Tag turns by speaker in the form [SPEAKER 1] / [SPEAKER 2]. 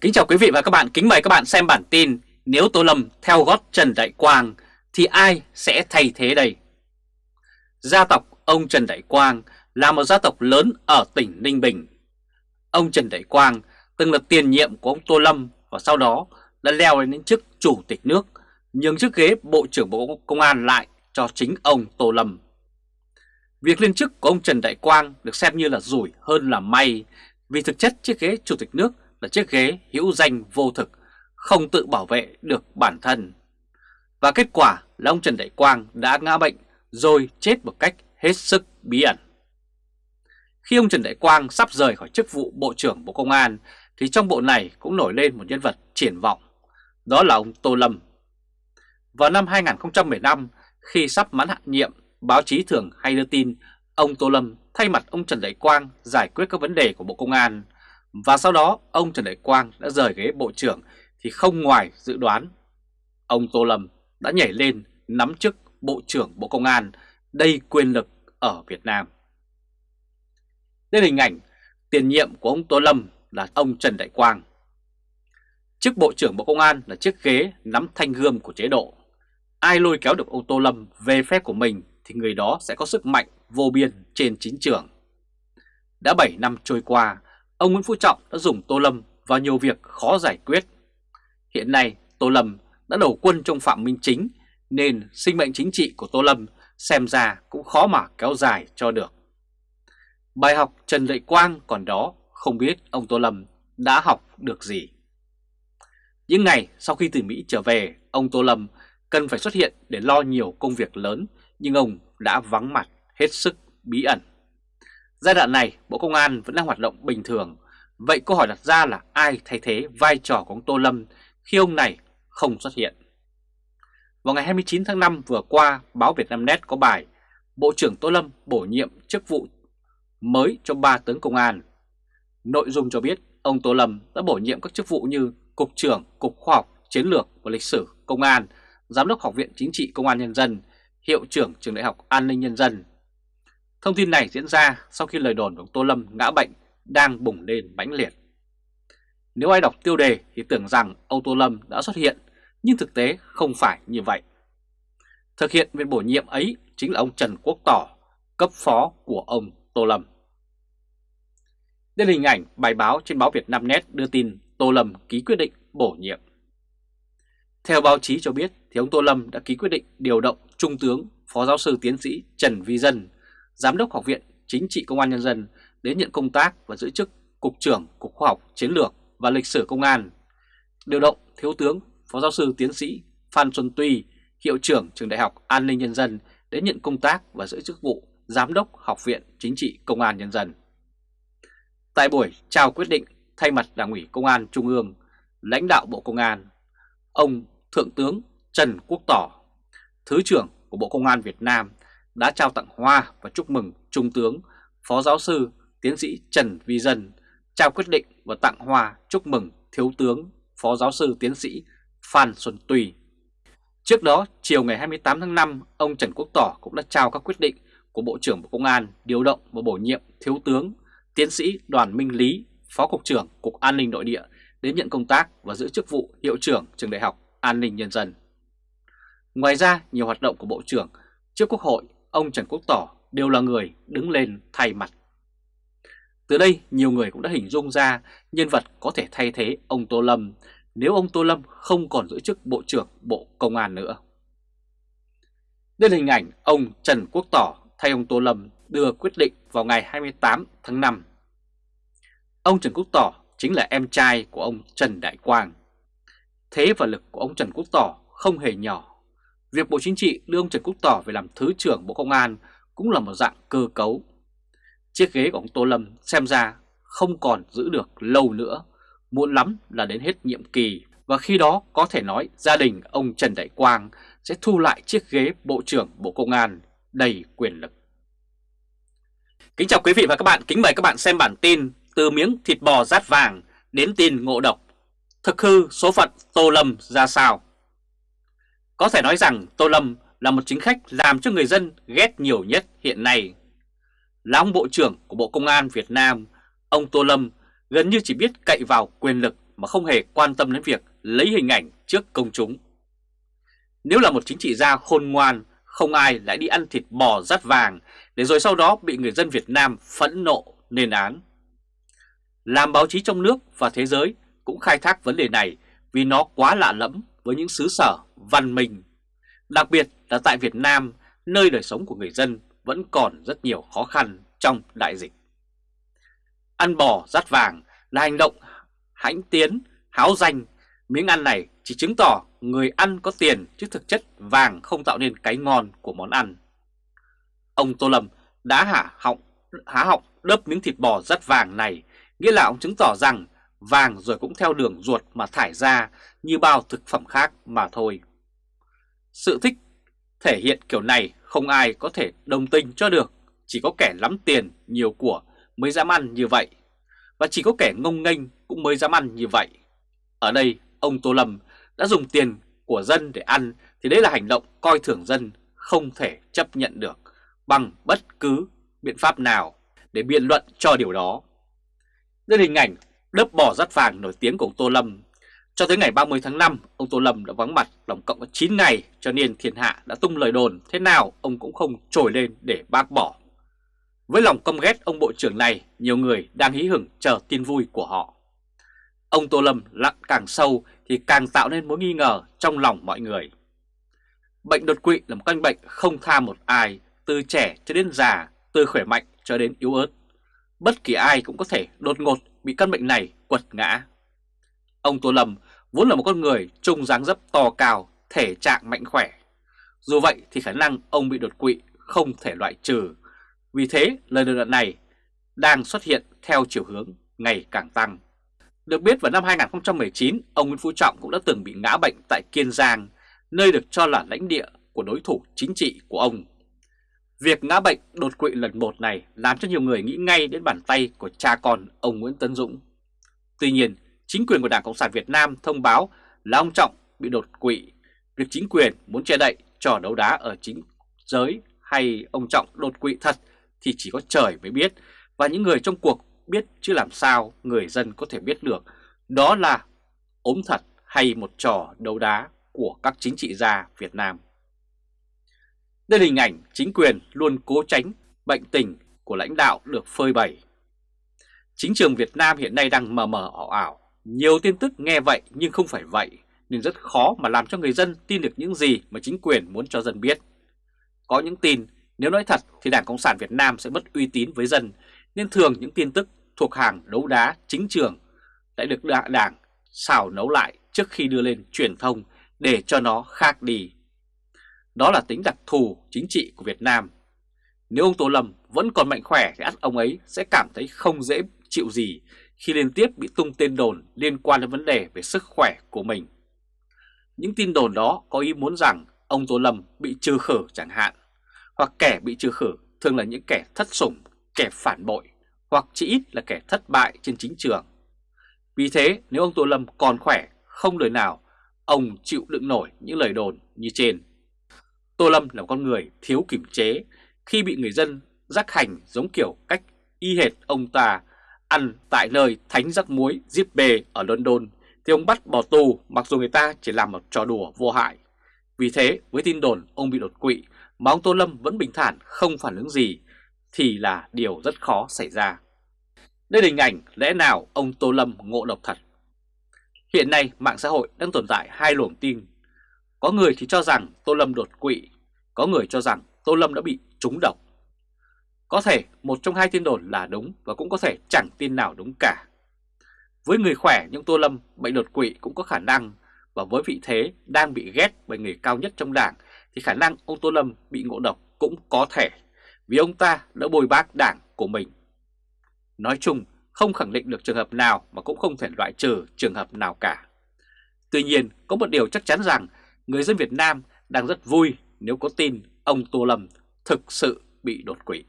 [SPEAKER 1] Kính chào quý vị và các bạn, kính mời các bạn xem bản tin Nếu Tô Lâm theo gót Trần Đại Quang thì ai sẽ thay thế đây? Gia tộc ông Trần Đại Quang là một gia tộc lớn ở tỉnh Ninh Bình. Ông Trần Đại Quang từng là tiền nhiệm của ông Tô Lâm và sau đó đã leo lên đến chức chủ tịch nước, nhường chiếc ghế Bộ trưởng Bộ Công an lại cho chính ông Tô Lâm. Việc lên chức của ông Trần Đại Quang được xem như là rủi hơn là may vì thực chất chiếc ghế chủ tịch nước là chiếc ghế hữu danh vô thực, không tự bảo vệ được bản thân. Và kết quả là ông Trần Đại Quang đã ngã bệnh rồi chết một cách hết sức bí ẩn. Khi ông Trần Đại Quang sắp rời khỏi chức vụ Bộ trưởng Bộ Công an thì trong bộ này cũng nổi lên một nhân vật triển vọng, đó là ông Tô Lâm. Vào năm 2015, khi sắp mãn hạn nhiệm, báo chí thường hay đưa tin ông Tô Lâm thay mặt ông Trần Đại Quang giải quyết các vấn đề của Bộ Công an và sau đó ông Trần Đại Quang đã rời ghế Bộ trưởng thì không ngoài dự đoán. Ông Tô Lâm đã nhảy lên nắm chức Bộ trưởng Bộ Công an đầy quyền lực ở Việt Nam. Đây là hình ảnh tiền nhiệm của ông Tô Lâm là ông Trần Đại Quang. Chức Bộ trưởng Bộ Công an là chiếc ghế nắm thanh gươm của chế độ. Ai lôi kéo được ông Tô Lâm về phép của mình thì người đó sẽ có sức mạnh vô biên trên chính trường. Đã 7 năm trôi qua, ông Nguyễn Phú Trọng đã dùng Tô Lâm vào nhiều việc khó giải quyết. Hiện nay Tô Lâm đã đầu quân trong Phạm Minh Chính nên sinh mệnh chính trị của Tô Lâm xem ra cũng khó mà kéo dài cho được. Bài học Trần lệ Quang còn đó không biết ông Tô Lâm đã học được gì. Những ngày sau khi từ Mỹ trở về, ông Tô Lâm cần phải xuất hiện để lo nhiều công việc lớn nhưng ông đã vắng mặt hết sức bí ẩn. Giai đoạn này Bộ Công an vẫn đang hoạt động bình thường, vậy câu hỏi đặt ra là ai thay thế vai trò của ông Tô Lâm khi ông này không xuất hiện? Vào ngày 29 tháng 5 vừa qua, báo Việt Nam Net có bài Bộ trưởng Tô Lâm bổ nhiệm chức vụ mới cho ba tướng công an. Nội dung cho biết ông Tô Lâm đã bổ nhiệm các chức vụ như Cục trưởng Cục Khoa học, Chiến lược và Lịch sử Công an, Giám đốc Học viện Chính trị Công an Nhân dân, Hiệu trưởng Trường Đại học An ninh Nhân dân. Thông tin này diễn ra sau khi lời đồn của ông Tô Lâm ngã bệnh đang bùng lên mãnh liệt. Nếu ai đọc tiêu đề thì tưởng rằng ông Tô Lâm đã xuất hiện, nhưng thực tế không phải như vậy. Thực hiện việc bổ nhiệm ấy chính là ông Trần Quốc Tỏ, cấp phó của ông Tô Lâm. Đây là hình ảnh bài báo trên báo Việt Nam Net đưa tin Tô Lâm ký quyết định bổ nhiệm. Theo báo chí cho biết thì ông Tô Lâm đã ký quyết định điều động Trung tướng Phó Giáo sư Tiến sĩ Trần Vi Dân, Giám đốc Học viện Chính trị Công an Nhân dân đến nhận công tác và giữ chức Cục trưởng Cục Khoa học Chiến lược và Lịch sử Công an. Điều động Thiếu tướng Phó Giáo sư Tiến sĩ Phan Xuân Tuy, Hiệu trưởng Trường Đại học An ninh Nhân dân đến nhận công tác và giữ chức vụ Giám đốc Học viện Chính trị Công an Nhân dân. Tại buổi trao quyết định thay mặt Đảng ủy Công an Trung ương, lãnh đạo Bộ Công an, ông Thượng tướng Trần Quốc Tỏ, Thứ trưởng của Bộ Công an Việt Nam đã trao tặng hoa và chúc mừng Trung tướng, Phó Giáo sư, Tiến sĩ Trần Vi Dân, trao quyết định và tặng hoa chúc mừng Thiếu tướng, Phó Giáo sư, Tiến sĩ Phan Xuân Tùy. Trước đó, chiều ngày 28 tháng 5, ông Trần Quốc Tỏ cũng đã trao các quyết định của Bộ trưởng Bộ Công an điều động và bổ nhiệm Thiếu tướng, Tiến sĩ Đoàn Minh Lý, Phó Cục trưởng Cục An ninh Nội địa đến nhận công tác và giữ chức vụ Hiệu trưởng Trường Đại học An ninh Nhân dân. Ngoài ra, nhiều hoạt động của Bộ trưởng trước Quốc hội, ông Trần Quốc Tỏ đều là người đứng lên thay mặt. Từ đây, nhiều người cũng đã hình dung ra nhân vật có thể thay thế ông Tô Lâm nếu ông Tô Lâm không còn giữ chức Bộ trưởng Bộ Công an nữa. Đây là hình ảnh ông Trần Quốc Tỏ thay ông Tô Lâm đưa quyết định vào ngày 28 tháng 5. Ông Trần Quốc Tỏ chính là em trai của ông Trần Đại Quang. Thế và lực của ông Trần Quốc Tỏ không hề nhỏ. Việc Bộ Chính trị đưa ông Trần Quốc Tỏ về làm Thứ trưởng Bộ Công an cũng là một dạng cơ cấu. Chiếc ghế của ông Tô Lâm xem ra không còn giữ được lâu nữa, muộn lắm là đến hết nhiệm kỳ và khi đó có thể nói gia đình ông Trần Đại Quang sẽ thu lại chiếc ghế Bộ trưởng Bộ Công an đầy quyền lực. Kính chào quý vị và các bạn, kính mời các bạn xem bản tin từ miếng thịt bò rát vàng đến tin ngộ độc. Thực hư số phận Tô Lâm ra sao? Có thể nói rằng Tô Lâm là một chính khách làm cho người dân ghét nhiều nhất hiện nay. Là ông Bộ trưởng của Bộ Công an Việt Nam, ông Tô Lâm gần như chỉ biết cậy vào quyền lực mà không hề quan tâm đến việc lấy hình ảnh trước công chúng. Nếu là một chính trị gia khôn ngoan, không ai lại đi ăn thịt bò rắt vàng để rồi sau đó bị người dân Việt Nam phẫn nộ nền án. Làm báo chí trong nước và thế giới cũng khai thác vấn đề này vì nó quá lạ lẫm với những xứ sở văn minh. Đặc biệt là tại Việt Nam, nơi đời sống của người dân vẫn còn rất nhiều khó khăn trong đại dịch. Ăn bò rát vàng là hành động hãnh tiến, háo danh. Miếng ăn này chỉ chứng tỏ người ăn có tiền chứ thực chất vàng không tạo nên cái ngon của món ăn. Ông Tô Lâm đã hả họng, há họng đớp miếng thịt bò rát vàng này, nghĩa là ông chứng tỏ rằng vàng rồi cũng theo đường ruột mà thải ra như bao thực phẩm khác mà thôi. Sự thích thể hiện kiểu này không ai có thể đồng tình cho được, chỉ có kẻ lắm tiền, nhiều của mới dám ăn như vậy. Và chỉ có kẻ ngông nghênh cũng mới dám ăn như vậy. Ở đây, ông Tô Lâm đã dùng tiền của dân để ăn thì đấy là hành động coi thường dân không thể chấp nhận được bằng bất cứ biện pháp nào để biện luận cho điều đó. Đây là hình ảnh đớp bò rắt vàng nổi tiếng của ông Tô Lâm. Cho tới ngày 30 tháng 5, ông Tô Lâm đã vắng mặt tổng cộng có 9 ngày cho nên thiên hạ đã tung lời đồn thế nào ông cũng không trồi lên để bác bỏ. Với lòng căm ghét ông bộ trưởng này, nhiều người đang hí hửng chờ tin vui của họ. Ông Tô Lâm lặng càng sâu thì càng tạo nên mối nghi ngờ trong lòng mọi người. Bệnh đột quỵ là một căn bệnh không tha một ai, từ trẻ cho đến già, từ khỏe mạnh cho đến yếu ớt. Bất kỳ ai cũng có thể đột ngột bị căn bệnh này quật ngã. Ông Tô Lâm vốn là một con người trung dáng dấp to cao, thể trạng mạnh khỏe. Dù vậy thì khả năng ông bị đột quỵ không thể loại trừ. Vì thế lời đồn này đang xuất hiện theo chiều hướng ngày càng tăng. Được biết vào năm 2019, ông Nguyễn Phú Trọng cũng đã từng bị ngã bệnh tại Kiên Giang, nơi được cho là lãnh địa của đối thủ chính trị của ông. Việc ngã bệnh đột quỵ lần một này làm cho nhiều người nghĩ ngay đến bàn tay của cha con ông Nguyễn Tấn Dũng. Tuy nhiên, chính quyền của Đảng Cộng sản Việt Nam thông báo là ông Trọng bị đột quỵ. Việc chính quyền muốn che đậy trò đấu đá ở chính giới hay ông Trọng đột quỵ thật thì chỉ có trời mới biết và những người trong cuộc biết chứ làm sao người dân có thể biết được đó là ốm thật hay một trò đấu đá của các chính trị gia Việt Nam. Đây là hình ảnh chính quyền luôn cố tránh bệnh tình của lãnh đạo được phơi bày. Chính trường Việt Nam hiện nay đang mờ mờ ảo ảo, nhiều tin tức nghe vậy nhưng không phải vậy, nên rất khó mà làm cho người dân tin được những gì mà chính quyền muốn cho dân biết. Có những tin, nếu nói thật thì Đảng Cộng sản Việt Nam sẽ mất uy tín với dân, nên thường những tin tức thuộc hàng đấu đá chính trường lại được đảng xào nấu lại trước khi đưa lên truyền thông để cho nó khác đi. Đó là tính đặc thù chính trị của Việt Nam. Nếu ông Tô Lâm vẫn còn mạnh khỏe thì ắt ông ấy sẽ cảm thấy không dễ chịu gì khi liên tiếp bị tung tên đồn liên quan đến vấn đề về sức khỏe của mình. Những tin đồn đó có ý muốn rằng ông Tô Lâm bị trừ khử chẳng hạn, hoặc kẻ bị trừ khử thường là những kẻ thất sủng, kẻ phản bội, hoặc chỉ ít là kẻ thất bại trên chính trường. Vì thế nếu ông Tô Lâm còn khỏe, không đời nào ông chịu đựng nổi những lời đồn như trên. Tô Lâm là con người thiếu kiểm chế khi bị người dân rắc hành giống kiểu cách y hệt ông ta ăn tại nơi thánh rắc muối Zippe ở London thì ông bắt bỏ tù mặc dù người ta chỉ làm một trò đùa vô hại. Vì thế với tin đồn ông bị đột quỵ mà ông Tô Lâm vẫn bình thản không phản ứng gì thì là điều rất khó xảy ra. Đây là hình ảnh lẽ nào ông Tô Lâm ngộ độc thật. Hiện nay mạng xã hội đang tồn tại hai luồng tin. Có người thì cho rằng Tô Lâm đột quỵ, có người cho rằng Tô Lâm đã bị trúng độc. Có thể một trong hai tin đồn là đúng và cũng có thể chẳng tin nào đúng cả. Với người khỏe nhưng Tô Lâm bệnh đột quỵ cũng có khả năng và với vị thế đang bị ghét bởi người cao nhất trong đảng thì khả năng ông Tô Lâm bị ngộ độc cũng có thể vì ông ta đã bồi bác đảng của mình. Nói chung, không khẳng định được trường hợp nào mà cũng không thể loại trừ trường hợp nào cả. Tuy nhiên, có một điều chắc chắn rằng người dân Việt Nam đang rất vui nếu có tin ông Tô Lâm thực sự bị đột quỵ.